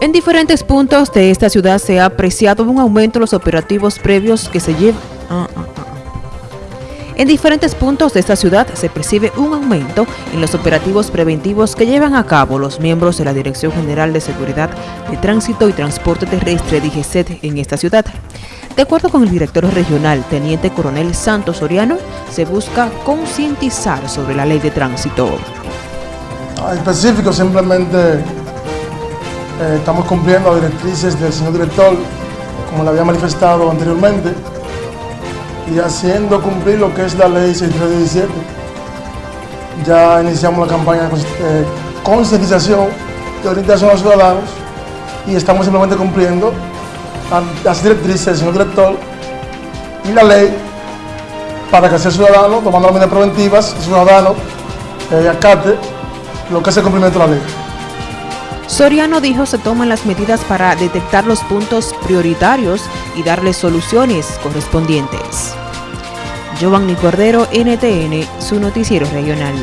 En diferentes puntos de esta ciudad se ha apreciado un aumento en los operativos previos que se llevan... Ah, ah, en diferentes puntos de esta ciudad se percibe un aumento en los operativos preventivos que llevan a cabo los miembros de la Dirección General de Seguridad de Tránsito y Transporte Terrestre DGCET en esta ciudad. De acuerdo con el director regional, Teniente Coronel Santos Soriano, se busca concientizar sobre la ley de tránsito. Específico, simplemente eh, estamos cumpliendo las directrices del señor director, como le había manifestado anteriormente, y haciendo cumplir lo que es la ley 6317. Ya iniciamos la campaña de eh, concientización y orientación a los ciudadanos y estamos simplemente cumpliendo las directrices del señor director y la ley para que el ciudadano, tomando las medidas preventivas, el ciudadano eh, acate lo que es el cumplimiento de la ley. Soriano dijo se toman las medidas para detectar los puntos prioritarios y darles soluciones correspondientes. Giovanni Cordero, NTN, su noticiero regional.